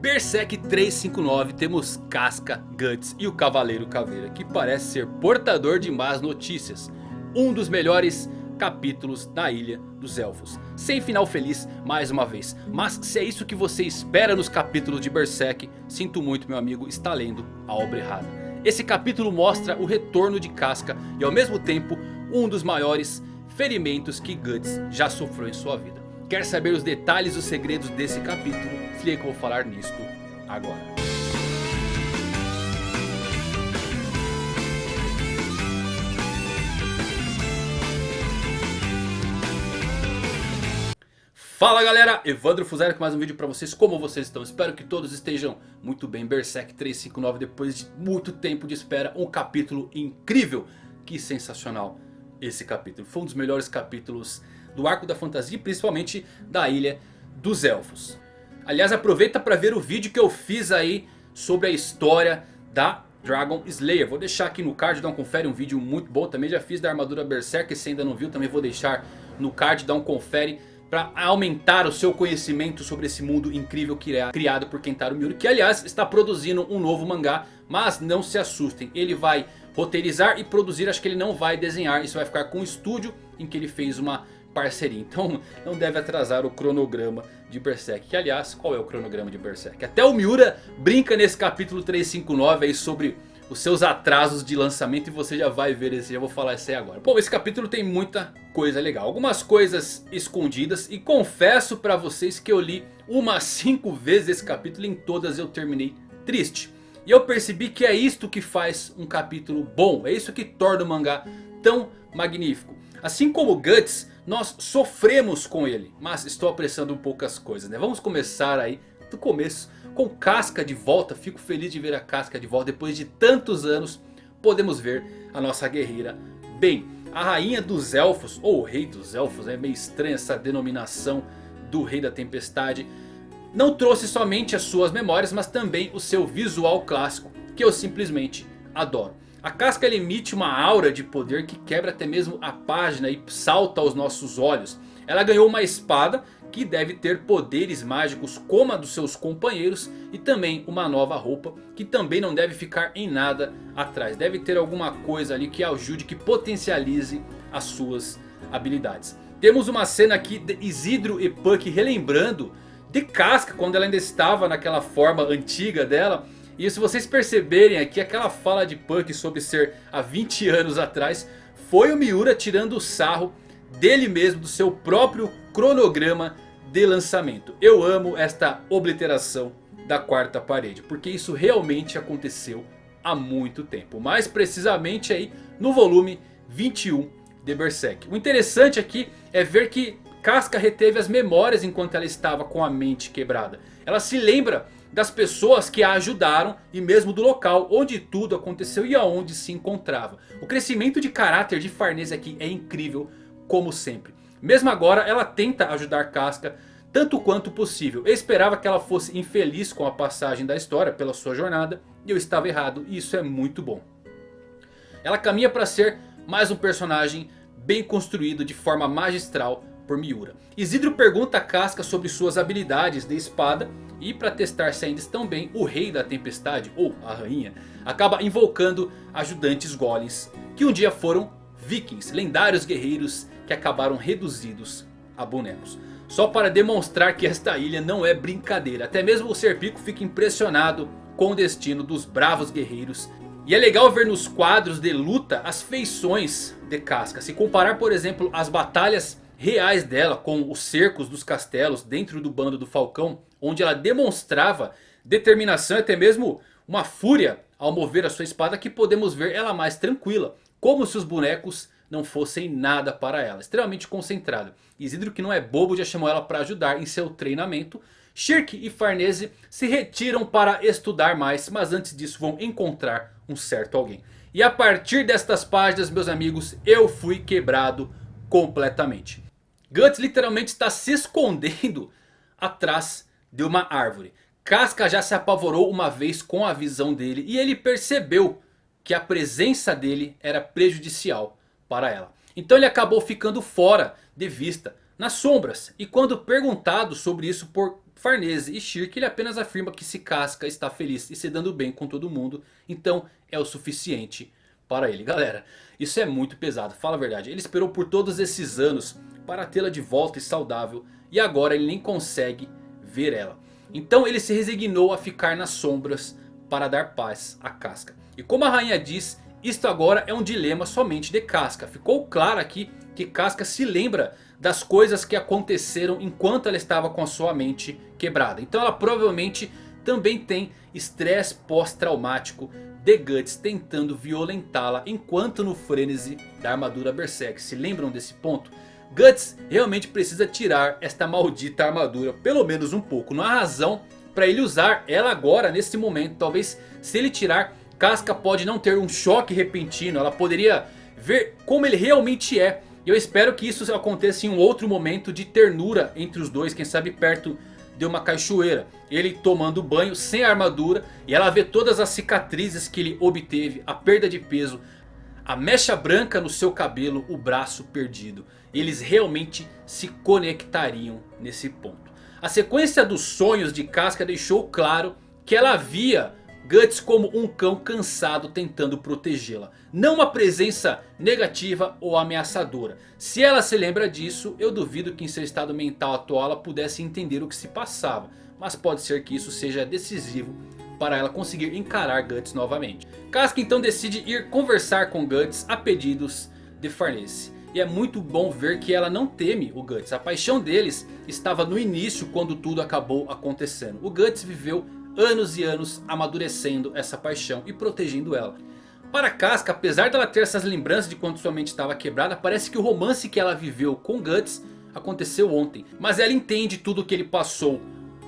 Berserk 359 temos Casca, Guts e o Cavaleiro Caveira que parece ser portador de más notícias. Um dos melhores capítulos da Ilha dos Elfos. Sem final feliz mais uma vez. Mas se é isso que você espera nos capítulos de Berserk, sinto muito meu amigo, está lendo a obra errada. Esse capítulo mostra o retorno de Casca e ao mesmo tempo um dos maiores ferimentos que Guts já sofreu em sua vida. Quer saber os detalhes e os segredos desse capítulo? Se liga que eu vou falar nisto agora. Fala galera, Evandro Fuzero com mais um vídeo pra vocês, como vocês estão? Espero que todos estejam muito bem, Berserk 359 depois de muito tempo de espera, um capítulo incrível, que sensacional esse capítulo, foi um dos melhores capítulos do arco da fantasia, principalmente da Ilha dos Elfos. Aliás, aproveita para ver o vídeo que eu fiz aí sobre a história da Dragon Slayer. Vou deixar aqui no card, dá um confere, um vídeo muito bom. Também já fiz da armadura Berserker, se ainda não viu também vou deixar no card, dá um confere. Para aumentar o seu conhecimento sobre esse mundo incrível que é criado por Kentaro Miura. Que aliás está produzindo um novo mangá. Mas não se assustem, ele vai roteirizar e produzir. Acho que ele não vai desenhar, isso vai ficar com o estúdio em que ele fez uma parceria. Então não deve atrasar o cronograma de Berserk. Que aliás, qual é o cronograma de Berserk? Até o Miura brinca nesse capítulo 359 aí sobre os seus atrasos de lançamento. E você já vai ver esse, já vou falar isso aí agora. Bom, esse capítulo tem muita coisa legal. Algumas coisas escondidas. E confesso pra vocês que eu li umas 5 vezes esse capítulo. E em todas eu terminei triste. E eu percebi que é isto que faz um capítulo bom. É isso que torna o mangá tão magnífico. Assim como Guts, nós sofremos com ele. Mas estou apressando um pouco as coisas, né? Vamos começar aí do começo. Com Casca de volta. Fico feliz de ver a Casca de volta. Depois de tantos anos, podemos ver a nossa guerreira bem. A rainha dos elfos, ou o rei dos elfos. É meio estranha essa denominação do rei da tempestade. Não trouxe somente as suas memórias, mas também o seu visual clássico. Que eu simplesmente adoro. A casca emite uma aura de poder que quebra até mesmo a página e salta aos nossos olhos. Ela ganhou uma espada que deve ter poderes mágicos como a dos seus companheiros. E também uma nova roupa que também não deve ficar em nada atrás. Deve ter alguma coisa ali que ajude, que potencialize as suas habilidades. Temos uma cena aqui de Isidro e Puck relembrando de Casca quando ela ainda estava naquela forma antiga dela. E se vocês perceberem aqui, aquela fala de Punk sobre ser há 20 anos atrás, foi o Miura tirando o sarro dele mesmo, do seu próprio cronograma de lançamento. Eu amo esta obliteração da quarta parede, porque isso realmente aconteceu há muito tempo. Mais precisamente aí no volume 21 de Berserk. O interessante aqui é ver que Casca reteve as memórias enquanto ela estava com a mente quebrada. Ela se lembra das pessoas que a ajudaram e mesmo do local onde tudo aconteceu e aonde se encontrava. O crescimento de caráter de Farnese aqui é incrível como sempre. Mesmo agora ela tenta ajudar Casca tanto quanto possível. Eu esperava que ela fosse infeliz com a passagem da história pela sua jornada e eu estava errado e isso é muito bom. Ela caminha para ser mais um personagem bem construído de forma magistral por Miura. Isidro pergunta a Casca sobre suas habilidades de espada e para testar se ainda estão bem, o rei da tempestade, ou a rainha, acaba invocando ajudantes golems. Que um dia foram vikings, lendários guerreiros que acabaram reduzidos a bonecos. Só para demonstrar que esta ilha não é brincadeira. Até mesmo o Serpico fica impressionado com o destino dos bravos guerreiros. E é legal ver nos quadros de luta as feições de Casca. Se comparar por exemplo as batalhas reais dela com os cercos dos castelos dentro do bando do Falcão. Onde ela demonstrava determinação e até mesmo uma fúria ao mover a sua espada que podemos ver ela mais tranquila. Como se os bonecos não fossem nada para ela. Extremamente concentrada. Isidro que não é bobo já chamou ela para ajudar em seu treinamento. Shirk e Farnese se retiram para estudar mais. Mas antes disso vão encontrar um certo alguém. E a partir destas páginas meus amigos eu fui quebrado completamente. Guts literalmente está se escondendo atrás de uma árvore. Casca já se apavorou uma vez com a visão dele e ele percebeu que a presença dele era prejudicial para ela. Então ele acabou ficando fora de vista nas sombras. E quando perguntado sobre isso por Farnese e Shirk, ele apenas afirma que se Casca está feliz e se dando bem com todo mundo, então é o suficiente para ele. Galera, isso é muito pesado, fala a verdade. Ele esperou por todos esses anos para tê-la de volta e saudável e agora ele nem consegue ver ela. Então ele se resignou a ficar nas sombras para dar paz a Casca. E como a rainha diz, isto agora é um dilema somente de Casca. Ficou claro aqui que Casca se lembra das coisas que aconteceram enquanto ela estava com a sua mente quebrada. Então ela provavelmente também tem estresse pós-traumático de Guts tentando violentá-la enquanto no frenesi da armadura Berserk. Se lembram desse ponto? Guts realmente precisa tirar esta maldita armadura, pelo menos um pouco. Não há razão para ele usar ela agora, nesse momento. Talvez se ele tirar, Casca pode não ter um choque repentino. Ela poderia ver como ele realmente é. E eu espero que isso aconteça em um outro momento de ternura entre os dois. Quem sabe perto de uma cachoeira. Ele tomando banho sem armadura. E ela vê todas as cicatrizes que ele obteve. A perda de peso. A mecha branca no seu cabelo. O braço perdido. Eles realmente se conectariam nesse ponto. A sequência dos sonhos de Casca deixou claro que ela via Guts como um cão cansado tentando protegê-la. Não uma presença negativa ou ameaçadora. Se ela se lembra disso, eu duvido que em seu estado mental atual ela pudesse entender o que se passava. Mas pode ser que isso seja decisivo para ela conseguir encarar Guts novamente. Casca então decide ir conversar com Guts a pedidos de Farnese. E é muito bom ver que ela não teme o Guts. A paixão deles estava no início quando tudo acabou acontecendo. O Guts viveu anos e anos amadurecendo essa paixão e protegendo ela. Para Casca, apesar dela ter essas lembranças de quando sua mente estava quebrada, parece que o romance que ela viveu com Guts aconteceu ontem. Mas ela entende tudo o que ele passou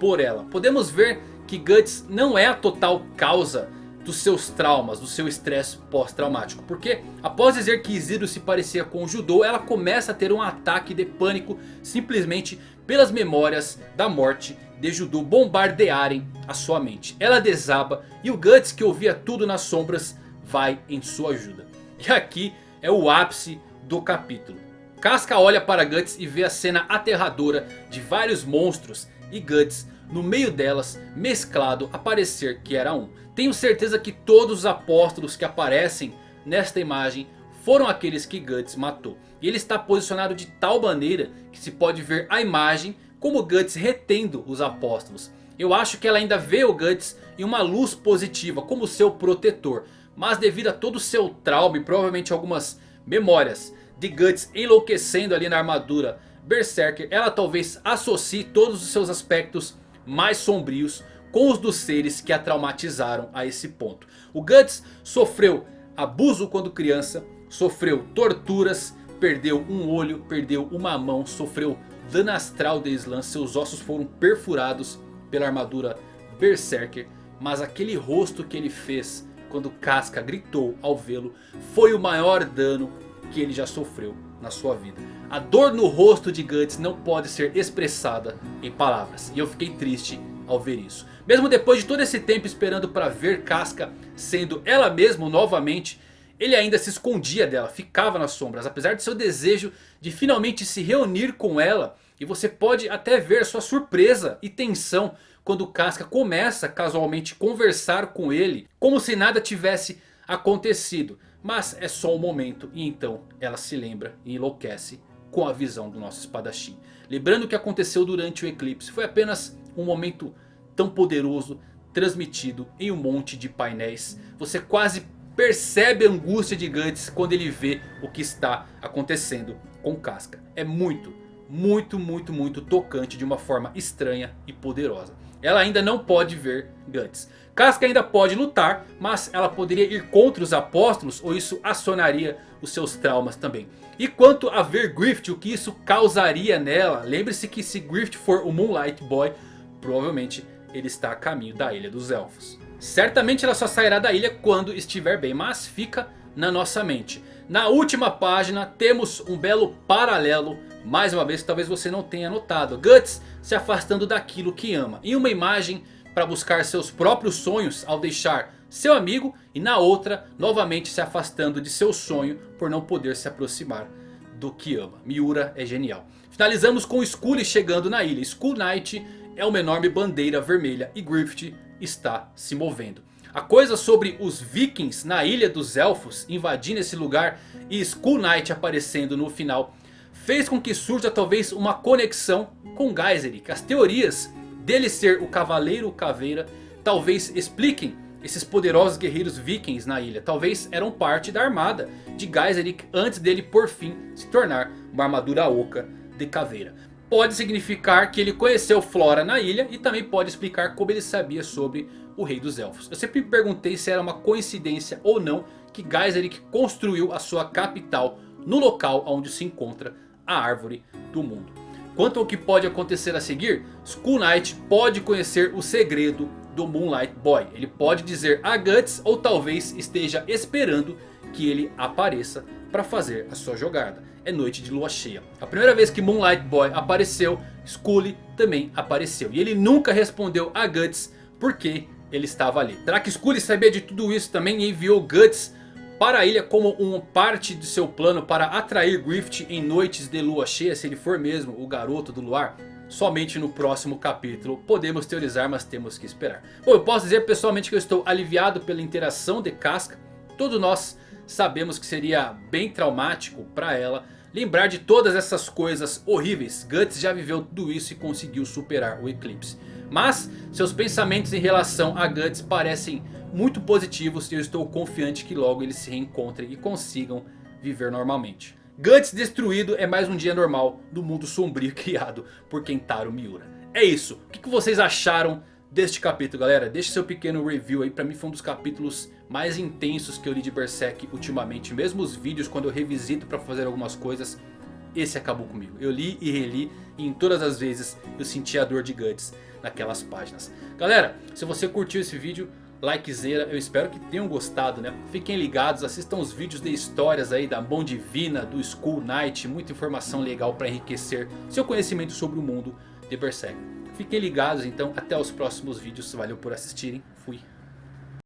por ela. Podemos ver que Guts não é a total causa dos seus traumas, do seu estresse pós-traumático. Porque após dizer que Isidro se parecia com o Judô, ela começa a ter um ataque de pânico simplesmente pelas memórias da morte de Judô bombardearem a sua mente. Ela desaba e o Guts que ouvia tudo nas sombras vai em sua ajuda. E aqui é o ápice do capítulo. Casca olha para Guts e vê a cena aterradora de vários monstros e Guts no meio delas mesclado a parecer que era um. Tenho certeza que todos os apóstolos que aparecem nesta imagem foram aqueles que Guts matou. E ele está posicionado de tal maneira que se pode ver a imagem como Guts retendo os apóstolos. Eu acho que ela ainda vê o Guts em uma luz positiva como seu protetor. Mas devido a todo o seu trauma e provavelmente algumas memórias de Guts enlouquecendo ali na armadura Berserker. Ela talvez associe todos os seus aspectos mais sombrios com os dos seres que a traumatizaram a esse ponto. O Guts sofreu abuso quando criança, sofreu torturas, perdeu um olho, perdeu uma mão, sofreu dano astral de Slam, seus ossos foram perfurados pela armadura Berserker. Mas aquele rosto que ele fez quando Casca gritou ao vê-lo foi o maior dano que ele já sofreu na sua vida. A dor no rosto de Guts não pode ser expressada em palavras. E eu fiquei triste ao ver isso. Mesmo depois de todo esse tempo esperando para ver Casca sendo ela mesma novamente. Ele ainda se escondia dela, ficava nas sombras. Apesar de seu desejo de finalmente se reunir com ela. E você pode até ver sua surpresa e tensão quando Casca começa casualmente conversar com ele. Como se nada tivesse acontecido. Mas é só um momento e então ela se lembra e enlouquece com a visão do nosso espadachim. Lembrando o que aconteceu durante o eclipse. Foi apenas um momento tão poderoso transmitido em um monte de painéis. Você quase percebe a angústia de Gantz quando ele vê o que está acontecendo com Casca. É muito, muito, muito, muito tocante de uma forma estranha e poderosa. Ela ainda não pode ver Guts. Casca ainda pode lutar, mas ela poderia ir contra os apóstolos ou isso acionaria os seus traumas também. E quanto a ver Griffith, o que isso causaria nela, lembre-se que se Griffith for o Moonlight Boy, provavelmente ele está a caminho da Ilha dos Elfos. Certamente ela só sairá da ilha quando estiver bem, mas fica na nossa mente. Na última página temos um belo paralelo, mais uma vez que talvez você não tenha notado. Guts se afastando daquilo que ama. Em uma imagem para buscar seus próprios sonhos ao deixar seu amigo. E na outra novamente se afastando de seu sonho por não poder se aproximar do que ama. Miura é genial. Finalizamos com Scully chegando na ilha. Skull Knight é uma enorme bandeira vermelha e Griffith está se movendo. A coisa sobre os vikings na ilha dos elfos invadindo esse lugar e Skull Knight aparecendo no final fez com que surja talvez uma conexão com Geyserik. As teorias dele ser o Cavaleiro Caveira talvez expliquem esses poderosos guerreiros vikings na ilha. Talvez eram parte da armada de Geyserik antes dele por fim se tornar uma armadura oca de caveira. Pode significar que ele conheceu Flora na ilha e também pode explicar como ele sabia sobre o Rei dos Elfos. Eu sempre me perguntei se era uma coincidência ou não que Geyserik construiu a sua capital no local onde se encontra a Árvore do Mundo. Quanto ao que pode acontecer a seguir, Skull Knight pode conhecer o segredo do Moonlight Boy. Ele pode dizer a Guts ou talvez esteja esperando que ele apareça para fazer a sua jogada. É noite de lua cheia. A primeira vez que Moonlight Boy apareceu, Scully também apareceu. E ele nunca respondeu a Guts porque ele estava ali. Será que Scully sabia de tudo isso também e enviou Guts para a ilha como uma parte de seu plano para atrair Griffith em noites de lua cheia, se ele for mesmo o garoto do luar? Somente no próximo capítulo podemos teorizar, mas temos que esperar. Bom, eu posso dizer pessoalmente que eu estou aliviado pela interação de Casca. Todos nós sabemos que seria bem traumático para ela lembrar de todas essas coisas horríveis. Guts já viveu tudo isso e conseguiu superar o eclipse. Mas seus pensamentos em relação a Guts parecem muito positivos e eu estou confiante que logo eles se reencontrem e consigam viver normalmente. Guts destruído é mais um dia normal do mundo sombrio criado por Kentaro Miura. É isso, o que vocês acharam deste capítulo galera? Deixe seu pequeno review aí, pra mim foi um dos capítulos mais intensos que eu li de Berserk ultimamente. Mesmo os vídeos quando eu revisito pra fazer algumas coisas, esse acabou comigo. Eu li e reli e em todas as vezes eu senti a dor de Guts naquelas páginas. Galera, se você curtiu esse vídeo, likezera, eu espero que tenham gostado, né? Fiquem ligados, assistam os vídeos de histórias aí da Mão Divina, do School Knight, muita informação legal para enriquecer seu conhecimento sobre o mundo de Berserk. Fiquem ligados então, até os próximos vídeos, valeu por assistirem, fui.